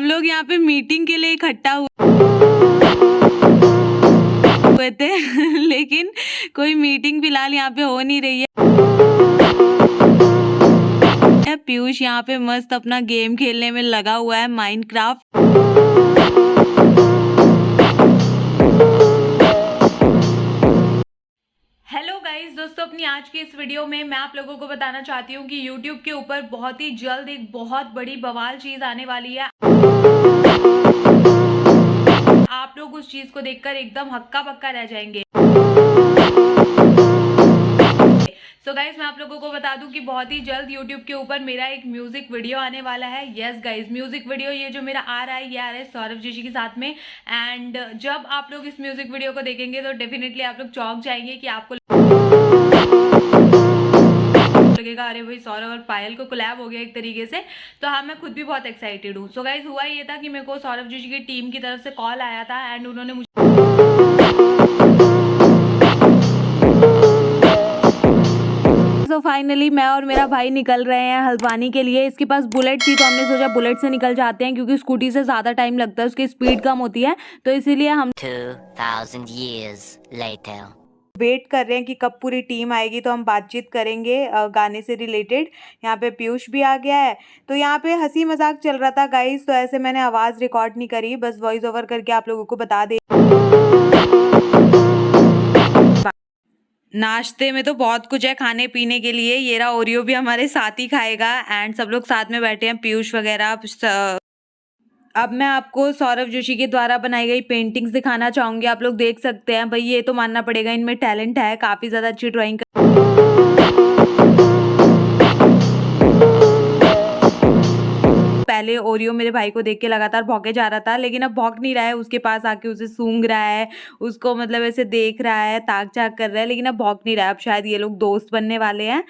लोग यहाँ पे मीटिंग के लिए इकट्ठा हुए थे, लेकिन कोई मीटिंग फ़िलहाल यहाँ पे हो नहीं रही है। पीयूष यहाँ पे मस्त अपना गेम खेलने में लगा हुआ है माइनक्राफ्ट अपनी आज की इस वीडियो में मैं आप लोगों को बताना चाहती हूँ कि YouTube के ऊपर बहुत ही जल्द एक बहुत बड़ी बवाल चीज़ आने वाली है। आप लोग उस चीज़ को देखकर एकदम हक्का बक्का रह जाएँगे। सो so गाइज़ मैं आप लोगों को बता दूँ कि बहुत ही जल्द YouTube के ऊपर मेरा एक म्यूज़िक वीडियो आने वाला है। यस गाइज़ म्यूज़िक वीडियो ये जो मेरा आ रहा है, ये आ रहा है सौरभ जोशी के साथ में। एंड जब आप लोग इस म्यूज़िक वीडियो को देखेंगे तो डेफिनेटली आप लोग चौंक जाएँगे कि आपको लगेगा अरे भाई, सौरभ और पायल को कोलैब हो गया एक तरीके से तो हाँ मैं खुद भी बहुत एक्साइटेड हूँ सो गाइज़ हुआ ये था कि मेरे को सौरभ जोशी की टीम की तरफ़ से कॉल आया था एंड उन्होंने मुझे सो फाइनली मैं और मेरा भाई निकल रहे हैं हल्द्वानी के लिए इसके पास बुलेट थी तो हमने सोचा बुलेट से निकल जाते हैं क्योंकि स्कूटी से ज़्यादा टाइम लगता है, उसकी स्पीड कम होती है तो इसीलिए हम 2000 years later. वेट कर रहे हैं कि कब पूरी टीम आएगी तो हम बातचीत करेंगे गाने से रिलेटेड यहाँ पे पीयूष भी आ गया है। तो यहाँ पे हँसी मज़ाक चल रहा था गाइस तो ऐसे मैंने आवाज़ रिकॉर्ड नहीं करी। बस वॉइस ओवर करके आप लोगों को बता दे नाश्ते में तो बहुत कुछ है खाने पीने के लिए। ये रहा ओरियो भी हमारे साथ ही खाएगा। एंड सब लोग साथ में बैठे हैं, पीयूष वगैरह अब मैं आपको सौरभ जोशी के द्वारा बनाई गई पेंटिंग्स दिखाना चाहूँगी। आप लोग देख सकते हैं। भाई, ये तो मानना पड़ेगा, इनमें टैलेंट है। काफ़ी ज़्यादा अच्छी ड्राइंग पहले ओरियो मेरे भाई को देख के लगातार भौके जा रहा था, लेकिन अब भौंक नहीं रहा है। उसके पास आके उसे सूंघ रहा है, उसको मतलब ऐसे देख रहा है, ताक झाक कर रहा है, लेकिन अब भौंक नहीं रहा है। अब शायद ये लोग दोस्त बनने वाले हैं।